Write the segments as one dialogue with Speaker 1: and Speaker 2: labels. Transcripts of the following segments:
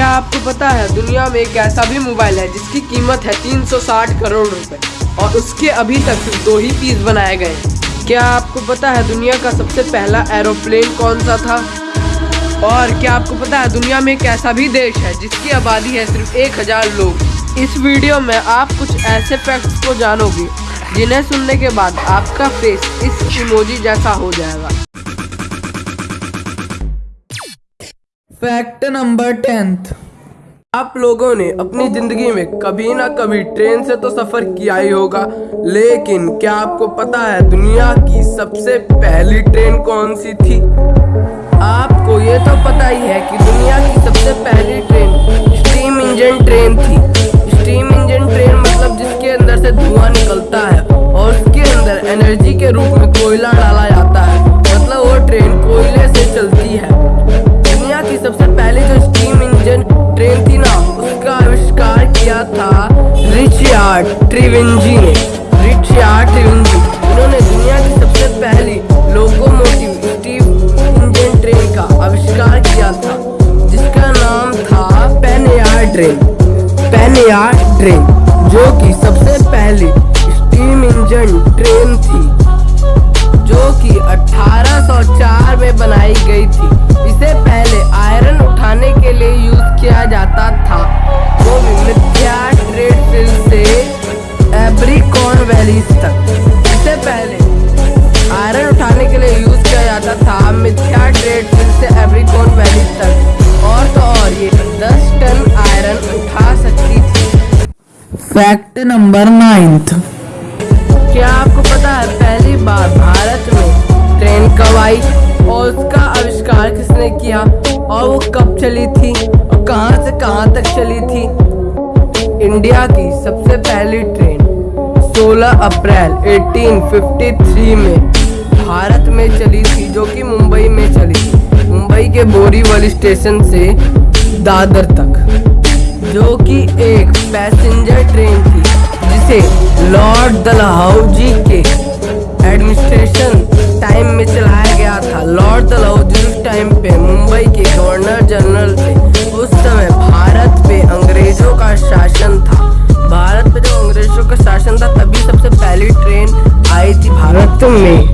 Speaker 1: क्या आपको पता है, दुनिया में एक ऐसा भी मोबाइल है जिसकी कीमत है 360 करोड़ रुपए और उसके अभी तक सिर्फ़ दो ही पीस बनाए गए क्या आपको पता है, दुनिया का सबसे पहला एरोप्लेन कौन सा था? और क्या आपको पता है, दुनिया में एक ऐसा भी देश है जिसकी आबादी है सिर्फ़ एक हज़ार लोग? इस वीडियो में आप कुछ ऐसे फैक्ट्स को जानोगे, जिन्हें सुनने के बाद आपका फेस इस इमोजी जैसा हो जाएगा।
Speaker 2: Fact number tenth.
Speaker 1: आप लोगों ने अपनी ज़िंदगी में कभी ना कभी ट्रेन से तो सफ़र किया ही होगा, लेकिन क्या आपको पता है दुनिया की सबसे पहली ट्रेन कौन सी थी? आपको ये तो पता ही है कि दुनिया की सबसे पहली ट्रेन, स्टीम इंजन ट्रेन थी। ट्रेन पेनियार ट्रेन जो कि सबसे पहली स्टीम इंजन ट्रेन थी, जो कि 1804 में बनाई गई थी। इसे पहले आयरन उठाने के लिए यूज़ किया जाता था। वो भी मिथ्या ट्रेड से एब्रिकॉन वैली तक। इससे पहले
Speaker 2: फैक्ट नंबर नाइन्थ
Speaker 1: क्या आपको पता है, पहली बार भारत में ट्रेन कब आई और उसका आविष्कार किसने किया और वो कब चली थी और कहाँ से कहाँ तक चली थी? इंडिया की सबसे पहली ट्रेन 16 अप्रैल 1853 में भारत में चली थी, जो कि मुंबई में चली थी। मुंबई के बोरीवली स्टेशन से दादर तक। जो कि एक पैसेंजर ट्रेन थी, जिसे लॉर्ड दलहौजी के एडमिनिस्ट्रेशन टाइम में चलाया गया था। लॉर्ड दलहौजी उस टाइम पे मुंबई के गवर्नर जनरल थे। उस समय भारत पे अंग्रेज़ों का शासन था। भारत पे जब अंग्रेज़ों का शासन था, तभी सबसे पहली ट्रेन आई थी भारत में।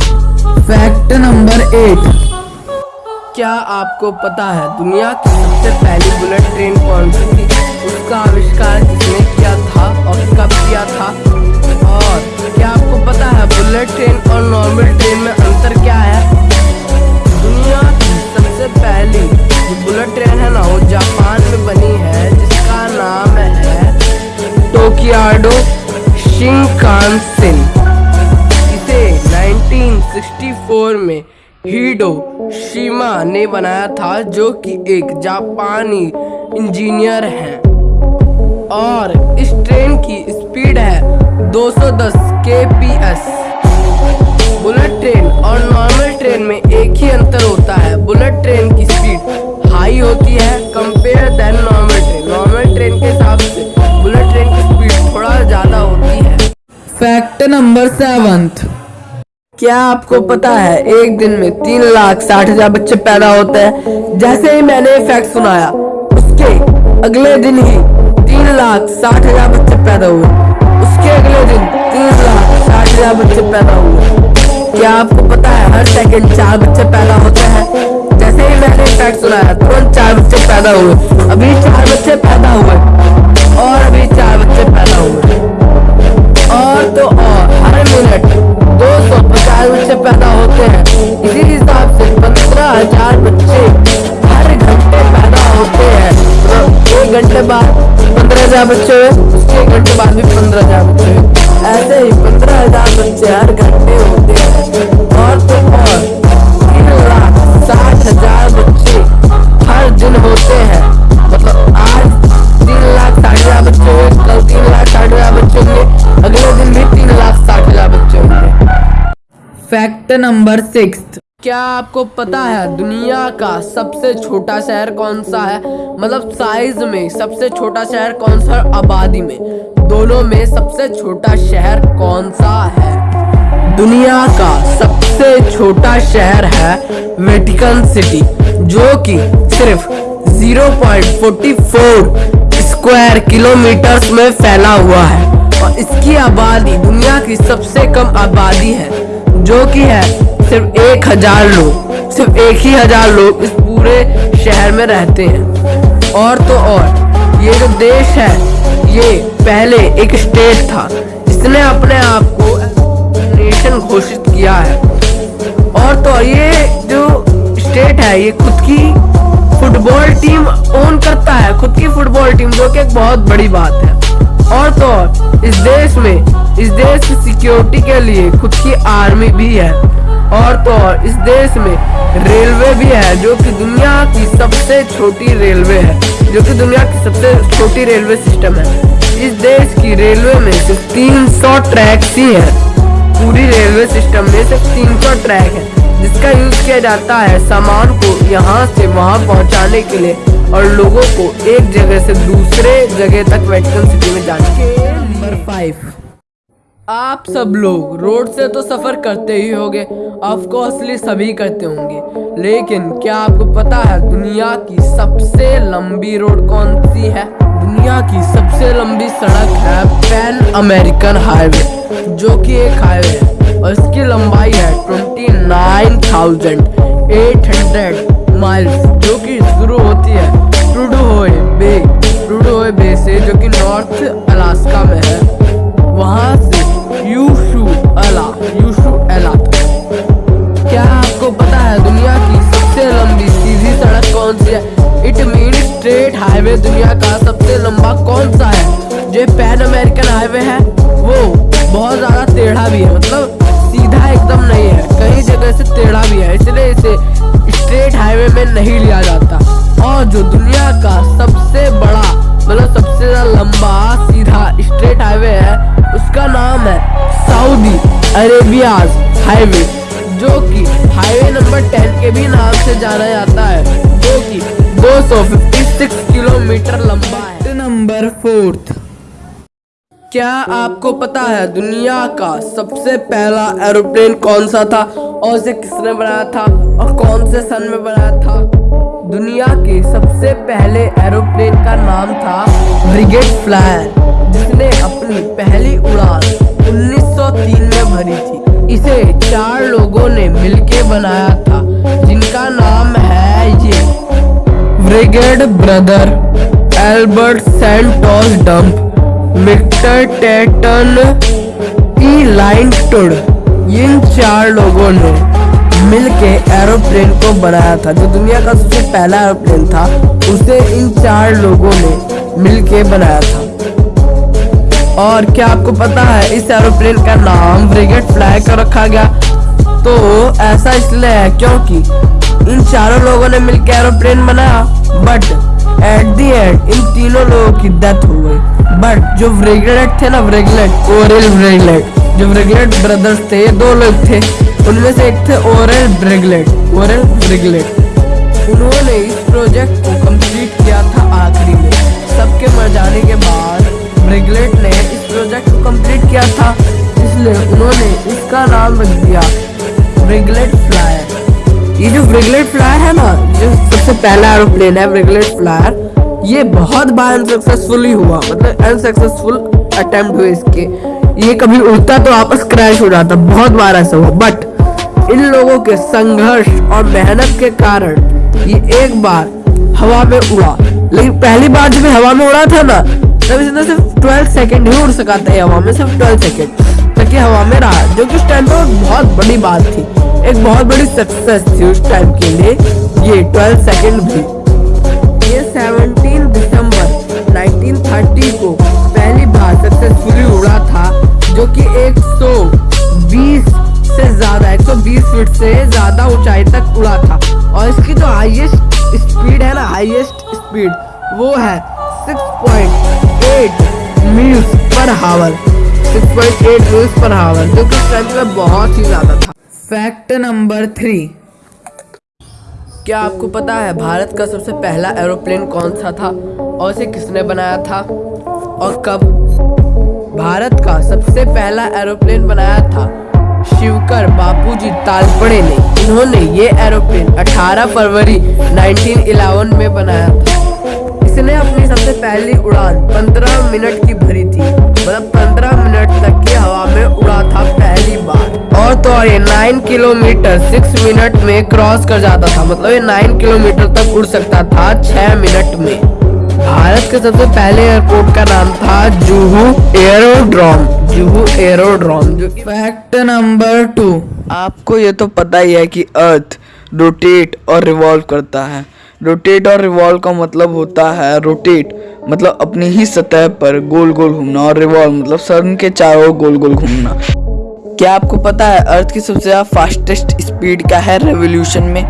Speaker 2: फैक्ट नंबर एट
Speaker 1: क्या आपको पता है, दुनिया की सबसे पहली बुलेट ट्रेन कौन सी थी? उसका आविष्कार किसने किया था और कब किया था? और क्या आपको पता है बुलेट ट्रेन और नॉर्मल ट्रेन में अंतर क्या है? दुनिया की सबसे पहली जो बुलेट ट्रेन है ना, वो जापान में बनी है, जिसका नाम है टोकियाडो शिंकानसेन इसे 1964 में हीडो शिमा ने बनाया था जो कि एक जापानी इंजीनियर हैं। और इस ट्रेन की स्पीड है 210 kps बुलेट ट्रेन और नॉर्मल ट्रेन में एक ही अंतर होता है। बुलेट ट्रेन की स्पीड हाई होती है compare then normal train. Normal train के हिसाब से बुलेट ट्रेन की स्पीड थोड़ा ज़्यादा होती है।
Speaker 2: Fact number seventh.
Speaker 1: क्या आपको पता है, एक दिन में तीन लाख साठ हज़ार बच्चे पैदा होते हैं? जैसे ही मैंने फैक्ट सुनाया, उसके अगले दिन ही तीन लाख साठ हज़ार बच्चे पैदा हुए। उसके अगले दिन तीन लाख साठ हज़ार बच्चे पैदा हुए। क्या आपको पता है, हर सेकंड चार बच्चे पैदा होते हैं? जैसे ही मैंने फैक्ट सुनाया, तुरंत चार बच्चे पैदा हुए। अभी चार बच्चे पैदा हुए। और अभी चार बच्चे पैदा हुए। हज़ार बच्चे हुए। एक घंटे बाद भी पंद्रह हज़ार बच्चे हुए। ऐसे ही पंद्रह हज़ार बच्चे हर घंटे होते हैं। और तो और, तीन लाख साठ हज़ार बच्चे हर दिन होते हैं। मतलब आज तीन लाख साठ हज़ार बच्चे हुए, कल तीन लाख साठ हज़ार बच्चे होंगे, अगले दिन भी तीन लाख साठ हज़ार बच्चे होंगे।
Speaker 2: फैक्ट नंबर सिक्स
Speaker 1: क्या आपको पता है दुनिया का सबसे छोटा शहर कौन सा है? मतलब साइज़ में सबसे छोटा शहर कौन सा आबादी में? दोनों में सबसे छोटा शहर कौन सा है? दुनिया का सबसे छोटा शहर है वेटिकन सिटी जो कि सिर्फ़ 0.44 स्क्वायर किलोमीटर्स में फैला हुआ है। और इसकी आबादी दुनिया की सबसे कम आबादी है, जो कि है सिर्फ़ एक हज़ार लोग, सिर्फ़ एक ही हज़ार लोग इस पूरे शहर में रहते हैं। और तो और, ये जो देश है, ये पहले एक स्टेट था इसने अपने आप को नेशन घोषित किया है। और तो और, ये जो स्टेट है, ये खुद की फुटबॉल टीम ओन करता है, खुद की फुटबॉल टीम जो कि एक बहुत बड़ी बात है। और तो और, इस देश में, इस देश की सिक्योरिटी के लिए खुद की आर्मी भी है। और तो और, इस देश में रेलवे भी है, जो कि दुनिया की सबसे छोटी रेलवे है, जो कि दुनिया की सबसे छोटी रेलवे सिस्टम है। इस देश की रेलवे में सिर्फ़ 300 ट्रैक्स ही है। पूरी रेलवे सिस्टम में सिर्फ़ 300 ट्रैक है, जिसका यूज़ किया जाता है सामान को यहाँ से वहाँ पहुँचाने के लिए और लोगों को एक जगह से दूसरे जगह तक वेटिकन सिटी में जाने के नंबर फाइव। आप सब लोग रोड से तो सफ़र करते ही होंगे। ऑफकोर्सली सभी करते होंगे। लेकिन क्या आपको पता है, दुनिया की सबसे लंबी रोड कौन सी है? दुनिया की सबसे लंबी सड़क है पैन अमेरिकन हाईवे जो कि एक हाईवे है। और इसकी लंबाई है twenty nine thousand eight hundred miles जो कि शुरू होती है ट्रूडोए बे ट्रूडोए बे से, जो कि नॉर्थ मीन स्ट्रेट हाईवे दुनिया का सबसे लंबा कौन सा है? जो पैन अमेरिकन हाईवे है। वो बहुत ज़्यादा टेढ़ा भी है मतलब सीधा एकदम नहीं है। कई जगह से टेढ़ा भी है, इसलिए इसे स्ट्रेट हाईवे में नहीं लिया जाता। और जो दुनिया का सबसे बड़ा मतलब सबसे लंबा, सीधा स्ट्रेट हाईवे है, उसका नाम है सऊदी अरेबियाज हाईवे जो कि हाईवे नंबर टेन के भी नाम से जाना जाता है, जो कि 256 किलोमीटर लंबा है।
Speaker 2: नंबर फोर्थ
Speaker 1: क्या आपको पता है दुनिया का सबसे पहला एरोप्लेन कौन सा था? और उसे किसने बनाया था और कौन से सन में बनाया था? दुनिया के सबसे पहले एरोप्लेन का नाम था ब्रिगेड फ्लायर जिसने अपनी पहली उड़ान 1903 में भरी थी। इसे चार लोगों ने मिलके बनाया था जिनका नाम है ये। ब्रिगेड ब्रदर एल्बर्ट सेंटोस डंप मिक्टर टेटन ई लाइन टुड इन चार लोगों ने मिलके एरोप्लेन को बनाया था। जो दुनिया का सबसे पहला एरोप्लेन था, उसे इन चार लोगों ने मिलके बनाया था। और क्या आपको पता है, इस एरोप्लेन का नाम ब्रिगेड फ्लाई कर रखा गया? तो ऐसा इसलिए है क्योंकि इन चारों लोगों ने मिलकर एरोप्लेन बनाया बट एट दी एंड इन तीनों लोगों की डेथ हो गई। बट जो ब्रिगेड थे ना ब्रिगलेट ओरल ब्रिगलेट जो ब्रिगलेट ब्रदर्स थे दो लोग थे, उनमें से एक थे ओरल ब्रिगलेट ओरल ब्रिगलेट उन्होंने इस प्रोजेक्ट को कंप्लीट किया था आखिरी में। सबके मर जाने के बाद ब्रेगलेट ने इस प्रोजेक्ट को कंप्लीट किया था, इसलिए उन्होंने इसका नाम रख दिया ब्रिगलेट फ्लायर ये जो ब्रिगलेट फ्लायर है ना, जो सबसे पहला एरोप्लेन है ब्रिगलेट फ्लायर ये बहुत बार अनसक्सेसफुली हुआ। मतलब अनसक्सेसफुल अटेम्प्ट हुए इसके। ये कभी उड़ता तो आपस क्रैश हो जाता, बहुत बार ऐसा हुआ। बट इन लोगों के संघर्ष और मेहनत के कारण ये एक बार हवा में उड़ा। लेकिन पहली बार जब हवा में उड़ा था ना, तब इसने सिर्फ़ 12 सेकंड ही उड़ सका था हवा में सिर्फ़ 12 सेकंड तक हवा में रहा, जो कि उस टाइम पर बहुत बड़ी बात थी। एक बहुत बड़ी सक्सेस थी उस टाइम के लिए, ये 12 सेकेंड भी। ये 17 दिसंबर 1930 को पहली बार सक्सेसफुली उड़ा था, जो कि 120 से ज़्यादा 120 फीट से ज़्यादा ऊंचाई तक उड़ा था। और इसकी जो हाईएस्ट स्पीड है ना हाईएस्ट स्पीड वो है 6.8 मील्स पर हावर 6.8 मील्स पर हावर जो कि बहुत ही ज़्यादा था।
Speaker 2: Fact number three.
Speaker 1: क्या आपको पता है भारत का सबसे पहला एरोप्लेन कौन सा था और इसे किसने बनाया था? और कब? भारत का सबसे पहला एरोप्लेन बनाया था शिवकर बापूजी तालपड़े ने। इन्होंने ये एरोप्लेन 18 फरवरी 1911 में बनाया था। इसने अपनी सबसे पहली उड़ान 15 मिनट की भरी थी। मतलब 15 मिनट तक की हवा में उड़ा था पहली बार। और तो और ये 9 किलोमीटर 6 मिनट में क्रॉस कर जाता था। मतलब ये 9 किलोमीटर तक उड़ सकता था 6 मिनट में। भारत के सबसे पहले एयरपोर्ट का नाम था जुहू एरोड्रोम जुहू एरोड्रोम जो कि
Speaker 2: फैक्ट नंबर टू
Speaker 3: आपको ये तो पता ही है कि अर्थ रोटेट और रिवॉल्व करता है। रोटेट और रिवॉल्व का मतलब होता है रोटेट मतलब अपनी ही सतह पर गोल गोल घूमना और रिवॉल्व मतलब सन के चारों गोल गोल घूमना। क्या आपको पता है अर्थ की सबसे ज़्यादा फास्टेस्ट स्पीड क्या है रेवोल्यूशन में?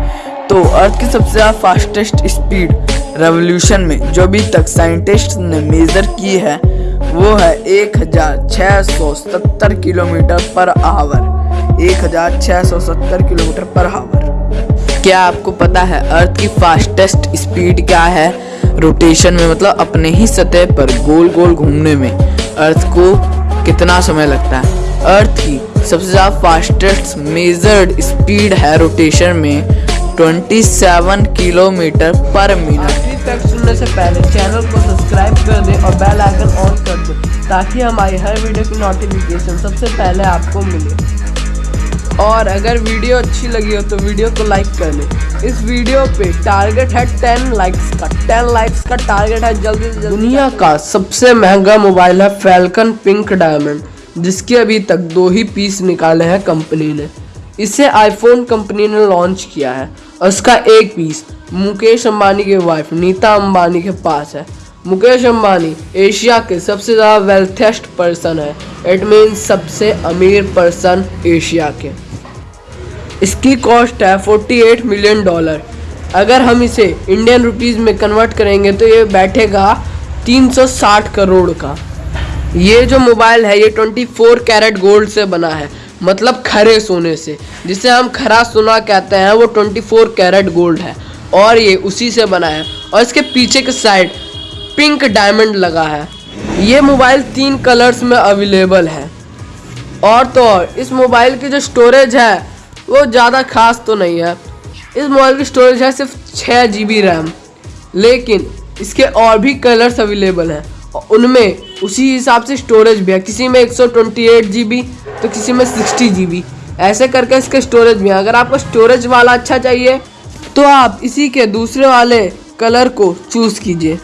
Speaker 3: तो अर्थ की सबसे ज़्यादा फास्टेस्ट स्पीड रेवोल्यूशन में जो अभी तक साइंटिस्ट ने मेजर की है, वो है एक हज़ार छः सौ सत्तर किलोमीटर पर आवर एक हज़ार छः सौ सत्तर किलोमीटर पर आवर क्या आपको पता है अर्थ की फास्टेस्ट स्पीड क्या है? रोटेशन में मतलब अपने ही सतह पर गोल गोल घूमने में। अर्थ को कितना समय लगता है? अर्थ की सबसे ज़्यादा फास्टेस्ट मेजर्ड स्पीड है रोटेशन में 27 किलोमीटर पर मिनट
Speaker 1: तक सुनने से पहले चैनल को सब्सक्राइब कर दें और बेल आइकन ऑन कर दें, ताकि हमारी हर वीडियो की नोटिफिकेशन सबसे पहले आपको मिले। और अगर वीडियो अच्छी लगी हो तो वीडियो को लाइक कर लें। इस वीडियो पे टारगेट है टेन लाइक्स का। टेन लाइक्स का टारगेट है जल्दी से जल्दी दुनिया का सबसे महँगा मोबाइल है फैल्कन पिंक डायमंड जिसके अभी तक दो ही पीस निकाले हैं कंपनी ने। इसे आईफोन कंपनी ने लॉन्च किया है और उसका एक पीस मुकेश अंबानी के वाइफ नीता अंबानी के पास है। मुकेश अंबानी, एशिया के सबसे ज़्यादा वेल्थेस्ट पर्सन है। इट मीन सबसे अमीर पर्सन एशिया के। इसकी कॉस्ट है 48 मिलियन डॉलर अगर हम इसे इंडियन रुपीस में कन्वर्ट करेंगे तो ये बैठेगा 360 करोड़ का। ये जो मोबाइल है, ये 24 कैरेट गोल्ड से बना है। मतलब खरे सोने से। जिसे हम खरा सोना कहते हैं, वो 24 कैरेट गोल्ड है। और ये उसी से बना है। और इसके पीछे के साइड पिंक डायमंड लगा है। ये मोबाइल तीन कलर्स में अवेलेबल है। और तो और, इस मोबाइल की जो स्टोरेज है, वो ज़्यादा खास तो नहीं है। इस मोबाइल की स्टोरेज है सिर्फ़ छः जी बी रैम लेकिन इसके और भी कलर्स अवेलेबल हैं। उनमें उसी हिसाब से स्टोरेज भी है। किसी में एक सौ ट्वेंटी एट जी बी तो किसी में सिक्सटी जी बी ऐसे करके इसके स्टोरेज भी है। अगर आपको स्टोरेज वाला अच्छा चाहिए तो आप इसी के दूसरे वाले कलर को चूज़ कीजिए।